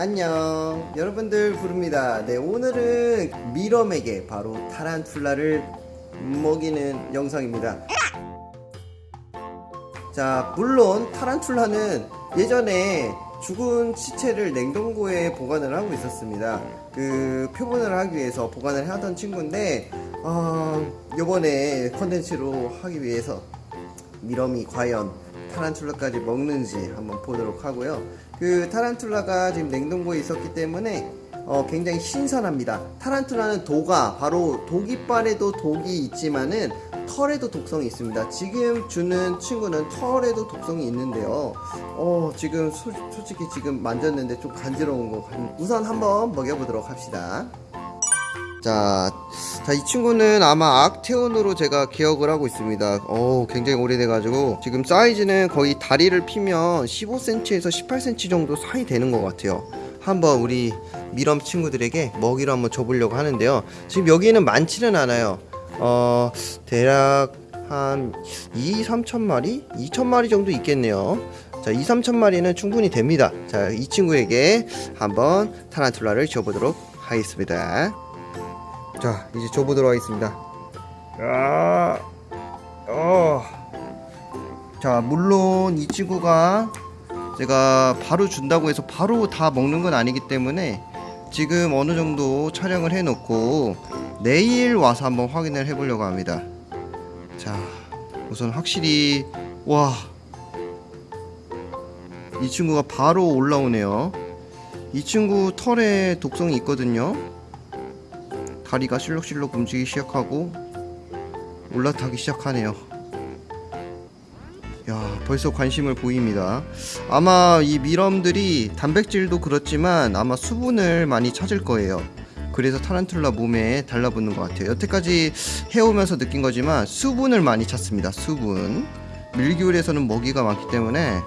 안녕. 여러분들 부릅니다. 네 오늘은 미럼에게 바로 타란툴라를 먹이는 영상입니다. 자 물론 타란툴라는 예전에 죽은 시체를 냉동고에 보관을 하고 있었습니다. 그 표본을 하기 위해서 보관을 하던 친구인데 어, 요번에 컨텐츠로 하기 위해서 미럼이 과연 타란툴라까지 먹는지 한번 보도록 하고요. 그 타란툴라가 지금 냉동고에 있었기 때문에 어, 굉장히 신선합니다. 타란툴라는 도가 바로 독이빨에도 독이 있지만은 털에도 독성이 있습니다. 지금 주는 친구는 털에도 독성이 있는데요. 어, 지금 소, 솔직히 지금 만졌는데 좀 간지러운 거 같- 우선 한번 먹여보도록 합시다. 자, 자, 이 친구는 아마 악테온으로 제가 기억을 하고 있습니다. 어 굉장히 오래돼가지고, 지금 사이즈는 거의 다리를 피면 15cm에서 18cm 정도 사이 되는 것 같아요. 한번 우리 미럼 친구들에게 먹이를 한번 줘보려고 하는데요. 지금 여기는 많지는 않아요. 어, 대략 한 2, 3천 마리? 2천 마리 정도 있겠네요. 자, 2, 3천 마리는 충분히 됩니다. 자, 이 친구에게 한번 타란툴라를 줘보도록 하겠습니다. 자 이제 줘보도록 하겠습니다. 야, 어. 자 물론 이 친구가 제가 바로 준다고 해서 바로 다 먹는 건 아니기 때문에 지금 어느 정도 촬영을 해 놓고 내일 와서 한번 확인을 해 보려고 합니다. 자 우선 확실히 와. 이 친구가 바로 올라오네요. 이 친구 털에 독성이 있거든요 다리가 실룩실룩 움직이기 시작하고 올라타기 시작하네요. 야, 벌써 관심을 보입니다. 아마 이 미럼들이 단백질도 그렇지만 아마 수분을 많이 찾을 거예요. 그래서 타란툴라 몸에 달라붙는 것 같아요. 여태까지 해오면서 느낀 거지만 수분을 많이 찾습니다. 수분. 밀기울에서는 먹이가 많기 때문에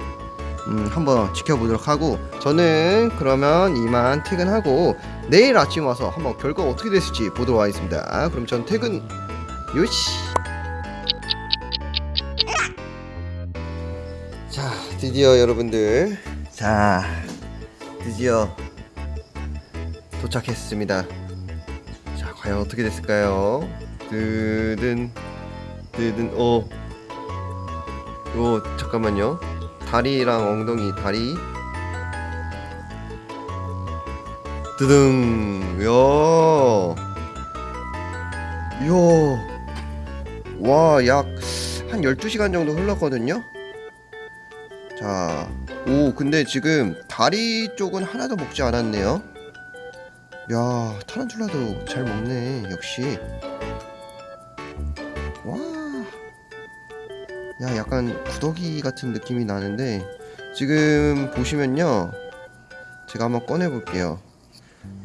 음, 한번 지켜보도록 하고 저는 그러면 이만 퇴근하고 내일 아침 와서 한번 결과가 어떻게 됐을지 보도록 하겠습니다. 그럼 전 퇴근. 요시. 자 드디어 여러분들. 자 드디어 도착했습니다. 자 과연 어떻게 됐을까요? 뜨든 뜨든 어 요, 잠깐만요 다리랑 엉덩이 다리. 드등 야야와약 한 12시간 정도 흘렀거든요? 자오 근데 지금 다리 쪽은 하나도 먹지 않았네요. 야 타란툴라도 잘 먹네 역시. 와 야, 약간 구더기 같은 느낌이 나는데 지금 보시면요. 제가 한번 꺼내 볼게요.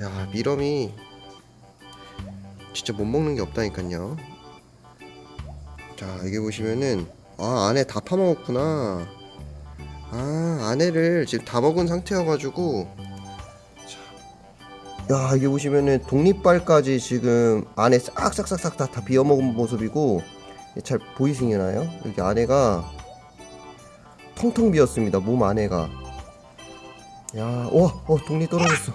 야, 미럼이 진짜 못 먹는 게 없다니까요. 자, 여기 보시면은 아, 안에 다 파먹었구나. 아, 안에를 지금 다 먹은 상태여 가지고 야, 여기 보시면은 독립발까지 지금 안에 싹싹싹싹 다, 다 비워먹은 모습이고 잘 보이시나요? 여기 안에가 텅텅 비었습니다. 몸 안에가. 야, 와, 어, 독립 떨어졌어.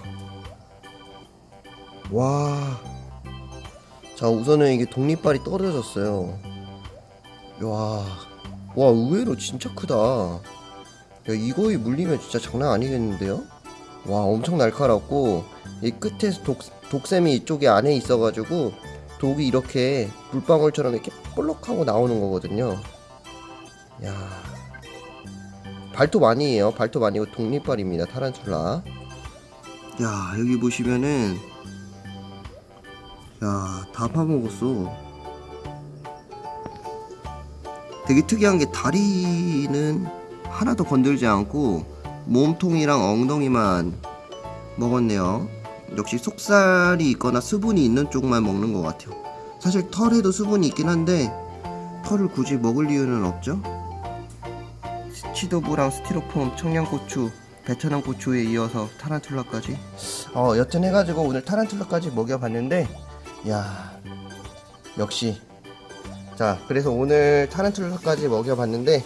와. 자, 우선은 이게 독립발이 떨어졌어요. 와, 와, 의외로 진짜 크다. 야, 이거에 물리면 진짜 장난 아니겠는데요? 와, 엄청 날카롭고, 이 끝에 독, 독샘이 이쪽에 안에 있어가지고, 독이 이렇게 물방울처럼 이렇게 볼록하고 나오는 거거든요. 야 발톱 아니에요. 발톱 아니고 독립발입니다. 타란툴라. 야 여기 보시면은 야다 파먹었어. 되게 특이한 게 다리는 하나도 건들지 않고 몸통이랑 엉덩이만 먹었네요. 역시 속살이 있거나 수분이 있는 쪽만 먹는 것 같아요. 사실 털에도 수분이 있긴 한데 털을 굳이 먹을 이유는 없죠. 치도부랑 스티로폼, 청양고추, 베트남 고추에 이어서 타란툴라까지. 어 여튼 해가지고 오늘 타란툴라까지 먹여봤는데, 야 역시 자 그래서 오늘 타란툴라까지 먹여봤는데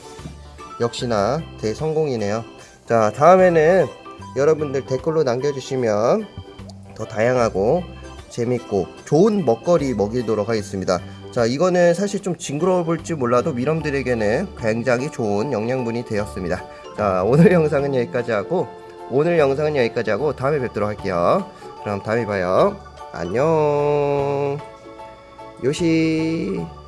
역시나 대성공이네요. 자 다음에는 여러분들 댓글로 남겨주시면 더 다양하고 재밌고 좋은 먹거리 먹이도록 하겠습니다. 자, 이거는 사실 좀 징그러워 볼지 몰라도 미럼들에게는 굉장히 좋은 영양분이 되었습니다. 자, 오늘 영상은 여기까지 하고 오늘 영상은 여기까지 하고 다음에 뵙도록 할게요. 그럼 다음에 봐요. 안녕. 요시.